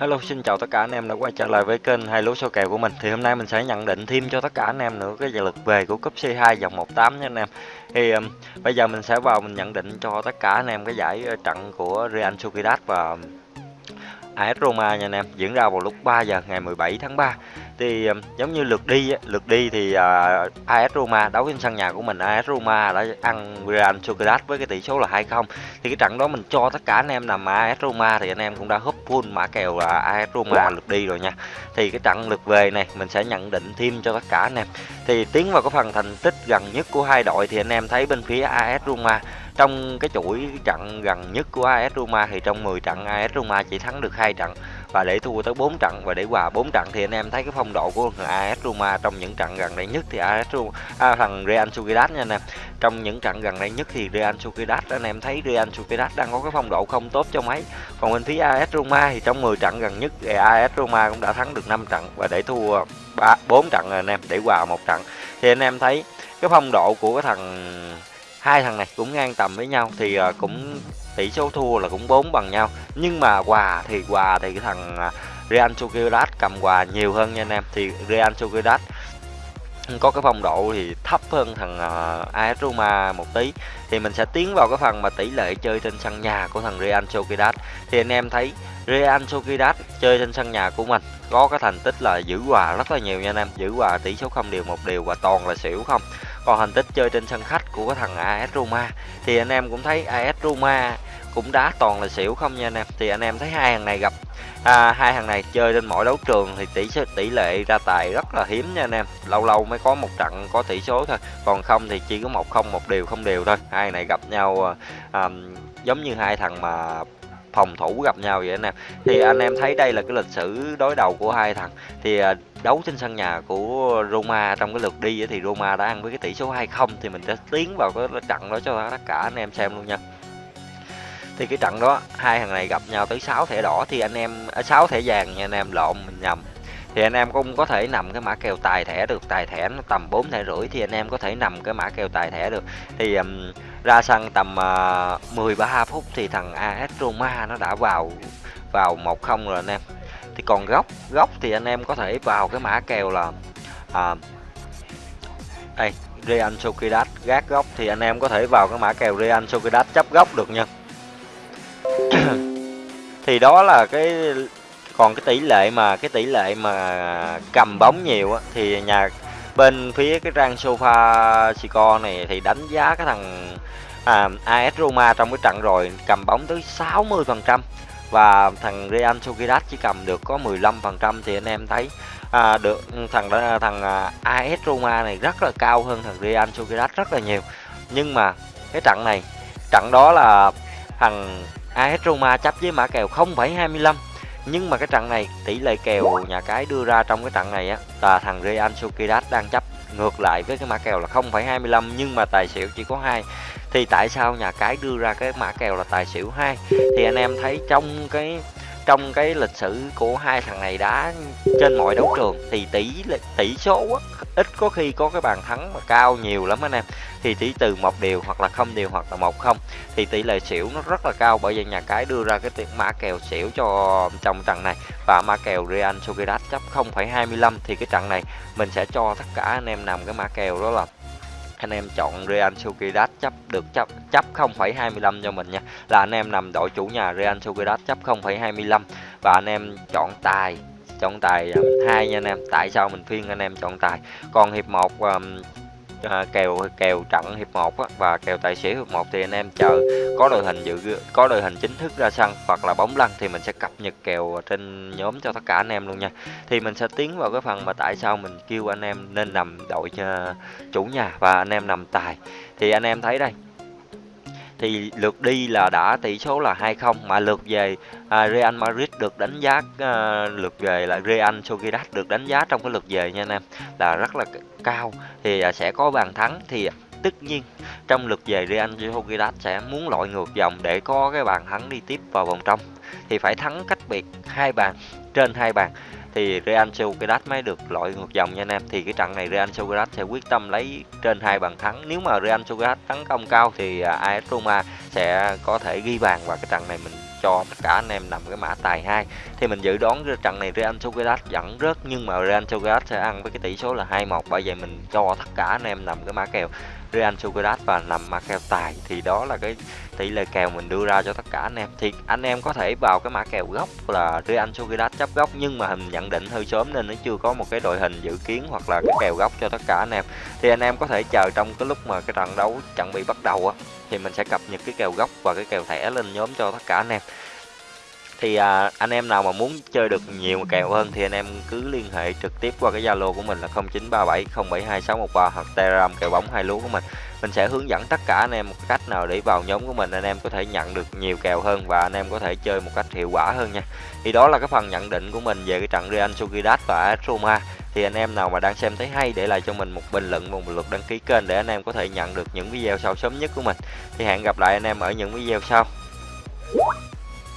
Hello, xin chào tất cả anh em đã quay trở lại với kênh hai lúa số kèo của mình. Thì hôm nay mình sẽ nhận định thêm cho tất cả anh em nữa cái giải lượt về của cúp C2 vòng 18 nha anh em. Thì um, bây giờ mình sẽ vào mình nhận định cho tất cả anh em cái giải ờ, trận của Real Sociedad và um, AS Roma nha anh em, diễn ra vào lúc 3 giờ ngày 17 tháng 3 thì giống như lượt đi lượt đi thì uh, AS Roma đấu trên sân nhà của mình AS Roma đã ăn Real Sociedad với cái tỷ số là 2-0 thì cái trận đó mình cho tất cả anh em nằm AS Roma thì anh em cũng đã húp full mã kèo là AS Roma lượt đi rồi nha. Thì cái trận lượt về này mình sẽ nhận định thêm cho tất cả anh em. Thì tiến vào cái phần thành tích gần nhất của hai đội thì anh em thấy bên phía AS Roma trong cái chuỗi trận gần nhất của AS Roma thì trong 10 trận AS Roma chỉ thắng được hai trận và để thua tới 4 trận và để hòa 4 trận thì anh em thấy cái phong độ của AS Roma trong những trận gần đây nhất thì AS Roma à, thằng Real Sociedad nha anh em. Trong những trận gần đây nhất thì Real Sociedad anh em thấy Real Sociedad đang có cái phong độ không tốt cho mấy. Còn bên phía AS Roma thì trong 10 trận gần nhất thì AS Roma cũng đã thắng được 5 trận và để thua 3 4 trận rồi anh em để hòa một trận. Thì anh em thấy cái phong độ của cái thằng hai thằng này cũng ngang tầm với nhau thì uh, cũng tỷ số thua là cũng bốn bằng nhau. Nhưng mà quà thì quà thì cái thằng uh, Real Sociedad cầm quà nhiều hơn nha anh em. Thì Real Sociedad có cái phong độ thì thấp hơn thằng ờ, uh, AS Roma một tí. Thì mình sẽ tiến vào cái phần mà tỷ lệ chơi trên sân nhà của thằng Real Sociedad. Thì anh em thấy Real Sociedad chơi trên sân nhà của mình có cái thành tích là giữ hòa rất là nhiều nha anh em. Giữ hòa tỷ số không đều một điều và toàn là xỉu không còn thành tích chơi trên sân khách của cái thằng AS Roma thì anh em cũng thấy AS Roma cũng đá toàn là xỉu không nha anh em. Thì anh em thấy hai thằng này gặp à, hai thằng này chơi trên mỗi đấu trường thì tỷ số tỷ lệ ra tài rất là hiếm nha anh em. Lâu lâu mới có một trận có tỷ số thôi. Còn không thì chỉ có một không một điều không đều thôi. Hai này gặp nhau à, à giống như hai thằng mà phòng thủ gặp nhau vậy anh em thì anh em thấy đây là cái lịch sử đối đầu của hai thằng. Thì à, đấu trên sân nhà của Roma trong cái lượt đi thì Roma đã ăn với cái tỷ số 2-0 thì mình sẽ tiến vào cái trận đó cho tất cả anh em xem luôn nha. Thì cái trận đó, hai thằng này gặp nhau tới 6 thẻ đỏ thì anh em à, 6 thẻ vàng nha anh em, lộn mình nhầm thì anh em cũng có thể nằm cái mã kèo tài thẻ được tài thẻ nó tầm 4 thẻ rưỡi thì anh em có thể nằm cái mã kèo tài thẻ được. Thì um, ra sân tầm ờ, uh, 13 phút thì thằng AS Roma nó đã vào vào 1-0 rồi anh em. Thì còn góc góc thì anh em có thể vào cái mã kèo là ờ, uh, đây Real Sociedad gác góc thì anh em có thể vào cái mã kèo Real Sociedad chấp góc được nha. Thì đó là cái còn cái tỷ lệ mà cái tỷ lệ mà cầm bóng nhiều á, thì nhà bên phía cái trang sofa Sico này thì đánh giá cái thằng à, AS Roma trong cái trận rồi cầm bóng tới 60 phần trăm. Và thằng Real Sociedad chỉ cầm được có 15 phần trăm thì anh em thấy à, được thằng thằng à, AS Roma này rất là cao hơn thằng Real Sociedad rất là nhiều. Nhưng mà cái trận này trận đó là thằng AS Roma chấp với mã kèo 0,25 nhưng mà cái trận này tỷ lệ kèo nhà cái đưa ra trong cái trận này á là thằng Real Sociedad đang chấp. Ngược lại với cái mã kèo là 0,25 nhưng mà tài xỉu chỉ có hai. Thì tại sao nhà cái đưa ra cái mã kèo là tài xỉu hai? Thì anh em thấy trong cái trong cái lịch sử của hai thằng này đá trên mọi đấu trường thì tỷ tỷ số á, ít có khi có cái bàn thắng mà cao nhiều lắm anh em. Thì tỷ từ một điều hoặc là không điều hoặc là một không thì tỷ lệ xỉu nó rất là cao bởi vì nhà cái đưa ra cái tiền mã kèo xỉu cho trong trận này. Và mã kèo Real Sociedad chấp 0,25 thì cái trận này mình sẽ cho tất cả anh em nằm cái mã kèo đó là anh em chọn Real Sociedad chấp được chấp chấp 0,25 cho mình nha. Là anh em nằm đội chủ nhà Real Sociedad chấp 0,25 và anh em chọn tài chọn tài um, hai nha anh em. Tại sao mình phiên anh em chọn tài? Còn hiệp 1 um, à, kèo kèo trận hiệp 1 á, và kèo tài xỉu hiệp 1 thì anh em chờ có đội hình dự có đội hình chính thức ra sân hoặc là bóng lăn thì mình sẽ cập nhật kèo trên nhóm cho tất cả anh em luôn nha. Thì mình sẽ tiến vào cái phần mà tại sao mình kêu anh em nên nằm đội cho chủ nhà và anh em nằm tài. Thì anh em thấy đây thì lượt đi là đã tỷ số là 2-0 mà lượt về à, Real Madrid được đánh giá à, lượt về là Real Sociedad được đánh giá trong cái lượt về nha anh em là rất là cao. Thì à, sẽ có bàn thắng thì à, tất nhiên trong lượt về Real Sociedad sẽ muốn loại ngược dòng để có cái bàn thắng đi tiếp vào vòng trong. Thì phải thắng cách biệt hai bàn trên hai bàn thì Real Sociedad mới được loại ngược dòng nha anh em. Thì cái trận này Real Sociedad sẽ quyết tâm lấy trên hai bàn thắng. Nếu mà Real Sociedad tấn công cao thì à, AS Roma sẽ có thể ghi bàn và cái trận này mình cho tất cả anh em nằm cái mã tài 2 thì mình dự đoán cái trận này Real Sociedad dẫn rớt, nhưng mà Real Sociedad sẽ ăn với cái tỷ số là 2-1 bởi vậy mình cho tất cả anh em nằm cái mã kèo. Real Sociedad và nằm mã kèo tài, thì đó là cái tỷ lệ kèo mình đưa ra cho tất cả anh em. Thì anh em có thể vào cái mã kèo gốc là Real Sociedad chấp gốc, nhưng mà hình nhận định hơi sớm nên nó chưa có một cái đội hình dự kiến hoặc là cái kèo gốc cho tất cả anh em. Thì anh em có thể chờ trong cái lúc mà cái trận đấu chuẩn bị bắt đầu á, thì mình sẽ cập nhật cái kèo gốc và cái kèo thẻ lên nhóm cho tất cả anh em thì à, anh em nào mà muốn chơi được nhiều kèo hơn thì anh em cứ liên hệ trực tiếp qua cái Zalo của mình là 0937072613 hoặc Telegram kèo bóng hai lúa của mình. Mình sẽ hướng dẫn tất cả anh em một cách nào để vào nhóm của mình anh em có thể nhận được nhiều kèo hơn và anh em có thể chơi một cách hiệu quả hơn nha. Thì đó là cái phần nhận định của mình về cái trận Real Sociedad và Roma. Thì anh em nào mà đang xem thấy hay để lại cho mình một bình luận và một lượt đăng ký kênh để anh em có thể nhận được những video sau sớm nhất của mình. Thì hẹn gặp lại anh em ở những video sau.